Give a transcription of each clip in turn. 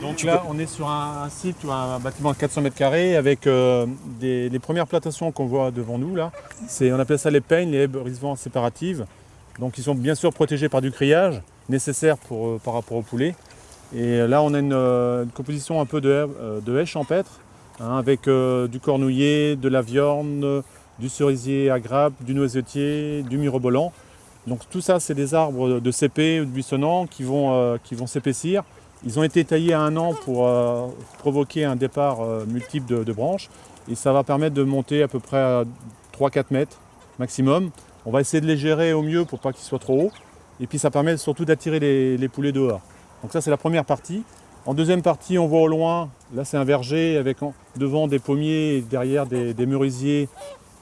Donc là, on est sur un, site, ou un bâtiment de 400 mètres carrés avec euh, des, les premières plantations qu'on voit devant nous. Là, on appelle ça les peignes, les haies brise-vent séparatives. Donc ils sont bien sûr protégés par du grillage nécessaire euh, par rapport au poulet. Et là, on a une, euh, composition un peu de euh, haies champêtres hein, avec du cornouiller, de la viorne, du cerisier à grappe, du noisetier, du mirobolant. Donc tout ça, c'est des arbres de cépé ou de buissonnants qui vont, euh, qui vont s'épaissir. Ils ont été taillés à un an pour euh, provoquer un départ euh, multiple de, de branches. Et ça va permettre de monter à peu près à 3-4 mètres maximum. On va essayer de les gérer au mieux pour pas qu'ils soient trop hauts. Et puis ça permet surtout d'attirer les, les poulets dehors. Donc ça, c'est la première partie. En deuxième partie, on voit au loin, là c'est un verger avec en- devant des pommiers et derrière des, des merisiers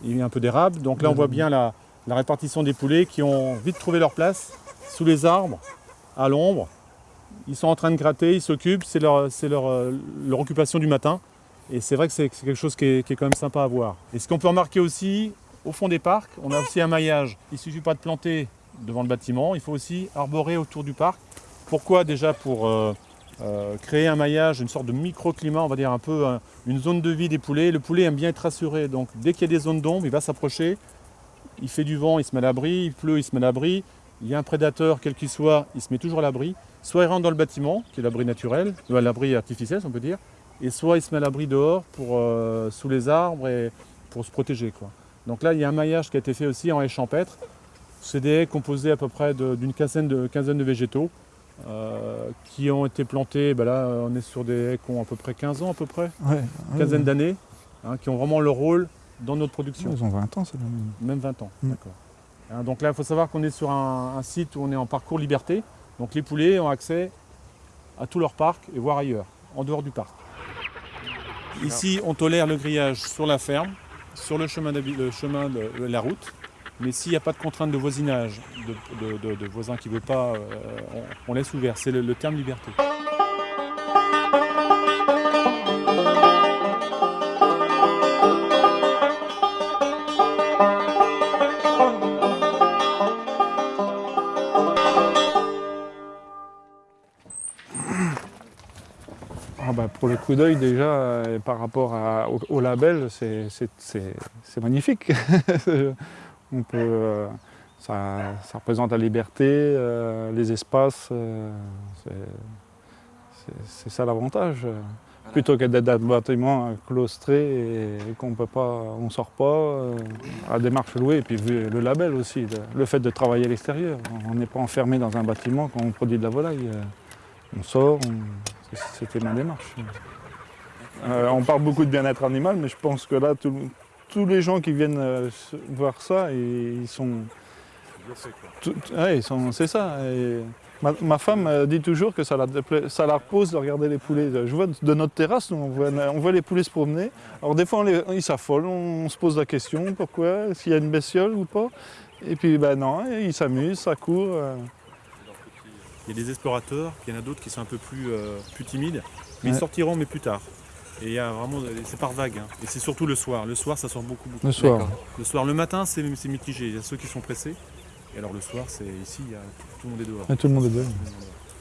et un peu d'érable. Donc là, on voit bien la, la répartition des poulets qui ont vite trouvé leur place sous les arbres, à l'ombre. Ils sont en train de gratter, ils s'occupent, c'est leur, euh, occupation du matin. Et c'est vrai que c'est quelque chose qui est, quand même sympa à voir. Et ce qu'on peut remarquer aussi, au fond des parcs, on a aussi un maillage. Il ne suffit pas de planter devant le bâtiment, il faut aussi arborer autour du parc. Pourquoi Déjà pour euh, euh, créer un maillage, une sorte de microclimat, on va dire un peu une zone de vie des poulets. Le poulet aime bien être rassuré, donc dès qu'il y a des zones d'ombre, il va s'approcher. Il fait du vent, il se met à l'abri, il pleut, il se met à l'abri. Il y a un prédateur, quel qu'il soit, il se met toujours à l'abri. Soit il rentre dans le bâtiment, qui est l'abri naturel, à l'abri artificiel, si on peut dire, et soit il se met à l'abri dehors, pour, euh, sous les arbres, et pour se protéger. Quoi. Donc là, il y a un maillage qui a été fait aussi en haies champêtres. C'est des haies composées à peu près d'une quinzaine de, quinzaine de végétaux euh, qui ont été plantés. ben là, on est sur des haies qui ont à peu près 15 ans, à peu près, Ouais, quinzaine d'années, hein, qui ont vraiment leur rôle dans notre production. Ils ont 20 ans, c'est la même. Même 20 ans, Mm. d'accord. Hein, donc là, il faut savoir qu'on est sur un, un site où on est en parcours liberté. Donc les poulets ont accès à tout leur parc et voire ailleurs, en dehors du parc. Ici, on tolère le grillage sur la ferme, sur le chemin, d'habi- le chemin de, de la route. Mais s'il n'y a pas de contrainte de voisinage, de, de- de- de voisins qui ne veulent pas, euh, on, on laisse ouvert. C'est le- le terme liberté. Ah bah, pour le coup d'œil, déjà, euh, par rapport à- au, au label, c'est magnifique. On peut, euh, ça, ça représente la liberté, euh, les espaces. c'est- ça l'avantage. Plutôt que d'être dans un bâtiment claustré et qu'on peut pas, on sort pas, à des marches louées. Et puis vu le label aussi, le, fait de travailler à l'extérieur. On n'est pas enfermé dans un bâtiment quand on produit de la volaille. On sort, on- c'était ma démarche. Euh, on parle beaucoup de bien-être animal, mais je pense que là, tout- tous les gens qui viennent euh, voir ça, ils sont. ouais, c'est ça. Et ma, ma femme euh, dit toujours que ça la, ça la repose de regarder les poulets. Je vois de notre terrasse, nous, on, voit, on voit les poulets se promener. Alors des fois, on les- ils s'affolent, on, se pose la question pourquoi, s'il y a une bestiole ou pas? Et puis, ben non, ils s'amusent, ça court. euh. Il y a des explorateurs, puis il y en a d'autres qui sont un peu plus, euh, plus timides, mais ils sortiront, mais plus tard. Et il y a vraiment, c'est par vague, hein. et c'est surtout le soir. Le soir, ça sort beaucoup, beaucoup. Le soir. Le soir, le matin, c'est mitigé. Il y a ceux qui sont pressés. Et alors le soir, c'est ici, il y a, tout le monde est dehors. Et tout le monde est dehors.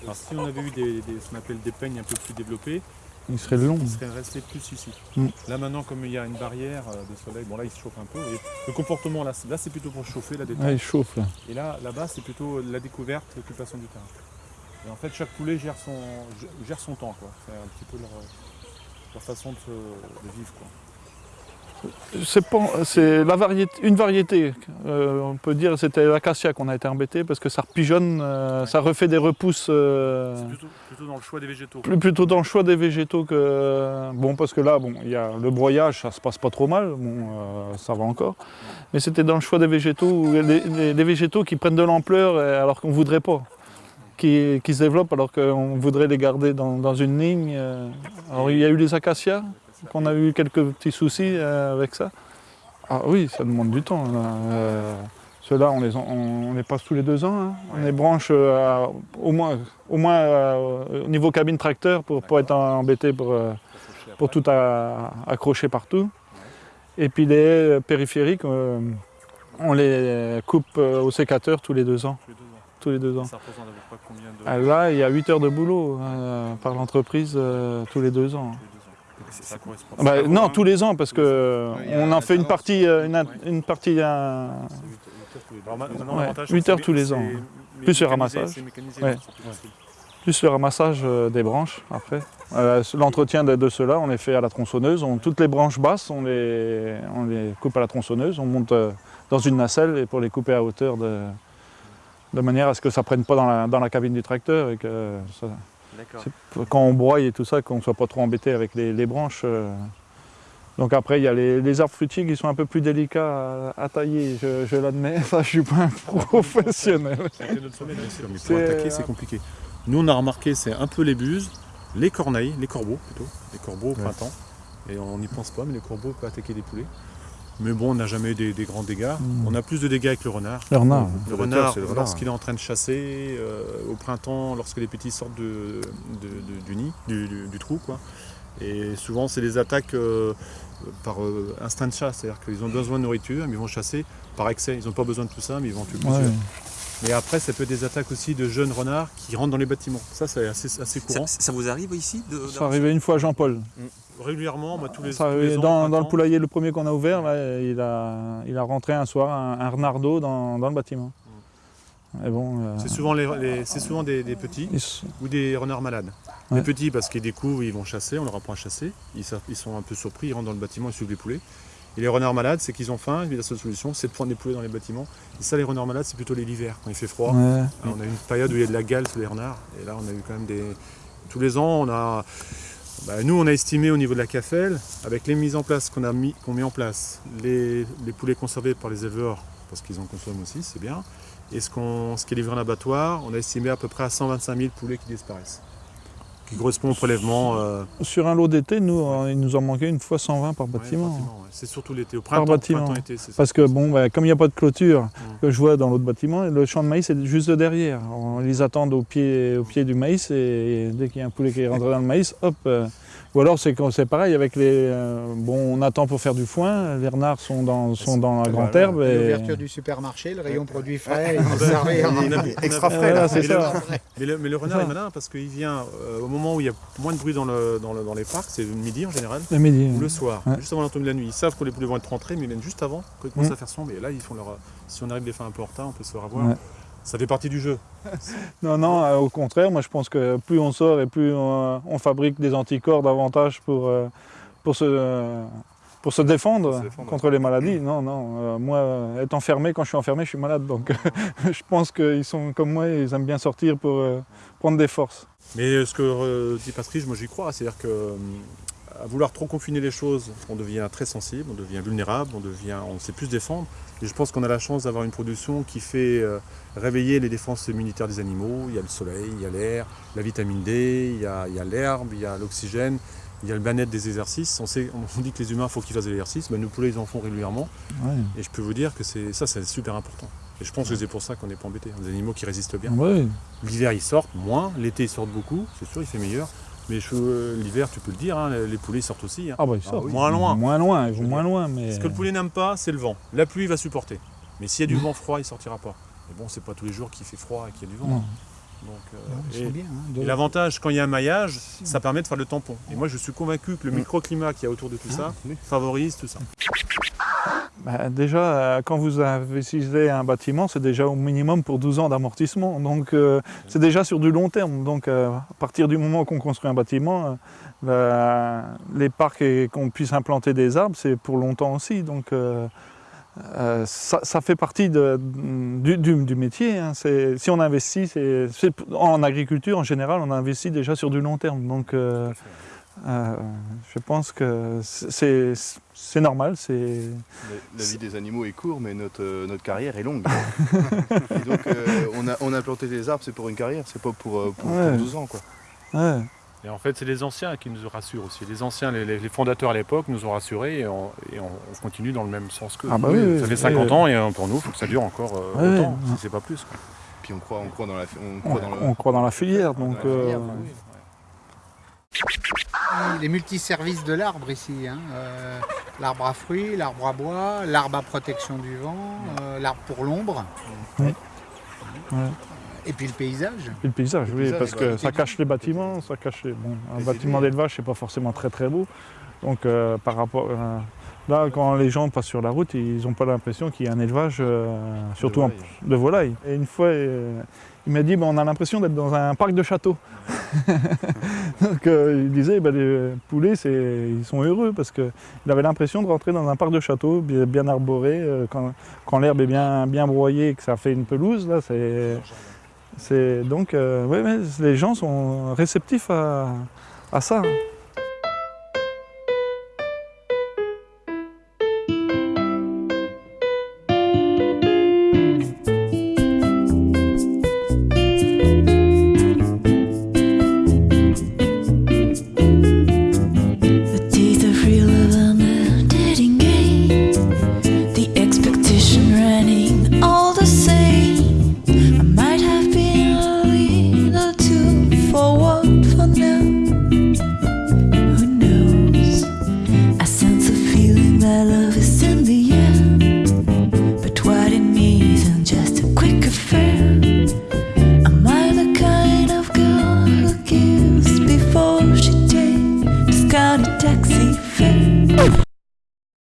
Alors si on avait eu des, des- ce qu'on appelle des peignes un peu plus développées, Il serait long. ils seraient restés plus ici. Mm. Là maintenant, comme il y a une barrière euh, de soleil, bon là il se chauffe un peu. Et le comportement là, c'est- là c'est plutôt pour chauffer, la détente. Ouais, il chauffe là. Et là, là-bas, c'est plutôt la découverte, l'occupation du terrain. Et en fait, chaque poulet gère son, gère son temps, quoi. C'est un petit peu leur, leur façon de, se- de vivre, quoi. C'est pas- c'est la variété, une variété. euh, on peut dire c'était l'acacia qu'on a été embêté parce que ça repigeonne, euh, ça refait des repousses. euh, C'est plutôt, plutôt dans le choix des végétaux. plus- plutôt dans le choix des végétaux que bon parce que là bon il y a le broyage ça se passe pas trop mal bon euh, ça va encore mais c'était dans le choix des végétaux les, les- les végétaux qui prennent de l'ampleur alors qu'on voudrait pas qui, qui se développent alors qu'on voudrait les garder dans, dans une ligne euh. alors il y a eu les acacias qu'on a eu quelques petits soucis euh, avec ça ah oui ça demande du temps. Euh, ceux-là, on les, en- on, on les passe tous les deux ans. hein. On les branche à- au moins, au, moins euh, au niveau cabine tracteur pour ne pas être embêté pour, pour tout à- accrocher partout. Et puis les haies périphériques, euh, on les coupe au sécateur tous les deux ans. Tous les deux ans. tous les deux ans. Ça représente à peu près combien de Ah, là, il y a 8 heures de boulot euh, par l'entreprise euh, tous les deux ans. Ça correspond. Ah bah, non, tous les ans, parce que Oui, il y a on en fait une partie, euh, une, Ouais. une partie euh, Alors, maintenant, Ouais, l'avantage, huit c'est heures que tous les ans. Plus le ramassage. Ouais. plus le ramassage des branches après. Euh, L'entretien de, de ceux-là, on les fait à la tronçonneuse. On- toutes les branches basses, on les, on les coupe à la tronçonneuse. On monte dans une nacelle et pour les couper à hauteur de, de manière à ce que ça ne prenne pas dans la, dans la cabine du tracteur et que ça- quand on broie et tout ça, qu'on ne soit pas trop embêté avec les, les branches. euh. Donc après, il y a les, les arbres fruitiers qui sont un peu plus délicats à, à tailler, je, je l'admets. Ça, je suis pas un professionnel. Mais pour C'est- attaquer, c'est compliqué. Nous, on a remarqué, c'est un peu les buses, les corneilles, les corbeaux plutôt, les corbeaux au printemps. Et on n'y pense pas, mais les corbeaux peuvent attaquer des poulets. Mais bon, on n'a jamais eu des, des grands dégâts. Mm. On a plus de dégâts avec le renard. Le renard. Le Le renard, c'est le renard. lorsqu'il est en train de chasser, euh, au printemps, lorsque les petits sortent de, de- de- du nid, du, du- du trou, quoi. Et souvent, c'est des attaques euh, par euh, instinct de chasse, c'est-à-dire qu'ils ont besoin de nourriture, mais ils vont chasser par excès. Ils n'ont pas besoin de tout ça, mais ils vont tuer Ouais. Mais après, ça peut être des attaques aussi de jeunes renards qui rentrent dans les bâtiments. Ça, c'est assez, assez courant. ça vous arrive ici de, Ça arrivait une fois à Jean-Paul. Régulièrement, moi, tous les, Ça tous les ans, dans, le poulailler, le premier qu'on a ouvert, là, il, a, il a rentré un soir un, un renardeau dans, dans le bâtiment. Et bon, euh, C'est souvent, les, les- c'est souvent des, des petits ils ou des renards malades. Ouais. Les petits parce qu'ils découvrent, ils vont chasser, on leur apprend à chasser. Ils, ils sont un peu surpris, ils rentrent dans le bâtiment, ils suivent les poulets. Et les renards malades, c'est qu'ils ont faim, et la seule solution, c'est de prendre des poulets dans les bâtiments. Et ça, les renards malades, c'est plutôt l'hiver, quand il fait froid. ouais. Alors, on a eu une période où il y a de la gale sur les renards, et là on a eu quand même des. Tous les ans, on a. bah, nous, on a estimé au niveau de la CAFEL, avec les mises en place qu'on a mis, qu'on met en place, les, les poulets conservés par les éleveurs, parce qu'ils en consomment aussi, c'est bien, et ce, qu'on, ce qui est livré en abattoir, on a estimé à peu près à 125 000 poulets qui disparaissent. Qui correspond au prélèvement. euh, Sur un lot d'été, nous, euh, il nous en manquait une fois 120 par ouais, bâtiment. ouais. C'est surtout l'été, au Par printemps, bâtiment. printemps-été. c'est ça. Parce que bon, bah, comme il n'y a pas de clôture que je vois dans l'autre bâtiment, le champ de maïs est juste derrière. On les attend au pied, au pied du maïs et dès qu'il y a un poulet qui est rentré dans le maïs, hop. euh, ou alors c'est pareil avec les. euh, bon, on attend pour faire du foin. Les renards sont dans, sont dans la grande herbe. Et... L'ouverture du supermarché, le rayon produits frais, Ah ben, Extra frais, là. c'est Mais le- ça. Mais le, mais le renard ça. est malin parce qu'il vient euh, au moment où il y a moins de bruit dans, le, dans, le- dans les parcs, c'est le midi en général, Le midi. ou le soir, Ouais. juste avant tombée de la nuit. Ils savent que les poulets vont être rentrés, mais ils viennent juste avant, quand ils commencent Mm. à faire sombre. Et là, ils font leur. Si on arrive les faire un peu en retard, on peut se faire avoir. Ça fait partie du jeu. Non, non, euh, au contraire, moi je pense que plus on sort et plus on, on fabrique des anticorps davantage pour, euh, pour, se, euh, pour se défendre, contre les maladies. Non, non, euh, moi, euh, être enfermé, quand je suis enfermé, je suis malade. Donc je pense qu'ils sont comme moi, ils aiment bien sortir pour euh, prendre des forces. Mais euh, ce que euh, dit Patrice, moi j'y crois. C'est-à-dire que euh, à vouloir trop confiner les choses, on devient très sensible, on devient vulnérable, on devient, on sait plus se défendre. Et je pense qu'on a la chance d'avoir une production qui fait euh, réveiller les défenses immunitaires des animaux. Il y a le soleil, il y a l'air, la vitamine D, il y a l'herbe, il y a l'oxygène, il y a le bien-être des exercices. On, sait, on dit que les humains, il faut qu'ils fassent des exercices. Ben, nos poulets, ils en font régulièrement. Ouais. Et je peux vous dire que c'est ça, c'est super important. Et je pense que c'est pour ça qu'on n'est pas embêté. Des animaux qui résistent bien. Ouais. L'hiver, ils sortent moins. L'été, ils sortent beaucoup. C'est sûr, il fait meilleur. Mais euh, l'hiver, tu peux le dire, hein, les poulets sortent aussi. hein. Ah bah ils sortent. Moins loin. Moins loin, Je moins loin. Mais... Ce que le poulet n'aime pas, c'est le vent. La pluie, il va supporter. Mais s'il y a du vent froid, il sortira pas. Mais bon, c'est pas tous les jours qu'il fait froid et qu'il y a du vent. Non. Donc, euh, Ils et- de- l'avantage, quand il y a un maillage, ça permet de faire le tampon. Et moi, je suis convaincu que le microclimat qu'il y a autour de tout ça favorise tout ça. Bah, déjà, euh, quand vous investissez un bâtiment, c'est déjà au minimum pour 12 ans d'amortissement. Donc, euh, c'est déjà sur du long terme. Donc, euh, à partir du moment qu'on construit un bâtiment, la- les parcs et qu'on puisse implanter des arbres, c'est pour longtemps aussi. Donc, ça, fait partie du, métier. hein. Si on investit, c'est- en agriculture, en général, on investit déjà sur du long terme. Donc, euh, je pense que c'est normal. La, la vie des animaux est courte, mais notre, euh, notre carrière est longue. Et donc, euh, on, a, on a planté des arbres, c'est pour une carrière, c'est pas pour, euh, pour, pour Ouais. 12 ans. Quoi. ouais. Et en fait, c'est les anciens qui nous rassurent aussi. Les anciens, les, les fondateurs à l'époque nous ont rassurés et on, et on- on continue dans le même sens qu'eux. Ah bah oui, oui, ça fait oui, 50 oui. ans et euh, pour nous, il faut que ça dure encore euh, Ouais, autant, ouais. si c'est pas plus. quoi. Puis on croit, on croit dans la, on On, croit dans le, on croit dans la filière, donc la euh, Les multiservices de l'arbre ici. hein, euh, l'arbre à fruits, l'arbre à bois, l'arbre à protection du vent, euh, l'arbre pour l'ombre. Ouais. Ouais. Et puis le paysage. Et le paysage, Le oui, paysage, parce que ça cache les bâtiments, ça cache les... Bon, un bâtiment d'élevage, c'est pas forcément très très beau. Donc euh, par rapport... euh, là, quand les gens passent sur la route, ils n'ont pas l'impression qu'il y a un élevage, euh, surtout volailles. de volailles. Et une fois, euh, il m'a dit, ben, on a l'impression d'être dans un parc de châteaux. Donc euh, il disait, ben, les poulets, ils sont heureux parce qu'il avait l'impression de rentrer dans un parc de châteaux bien, arboré, euh, quand, quand l'herbe est bien, bien broyée et que ça fait une pelouse, là, c'est... Donc, euh, ouais, ouais, les gens sont réceptifs à, à ça.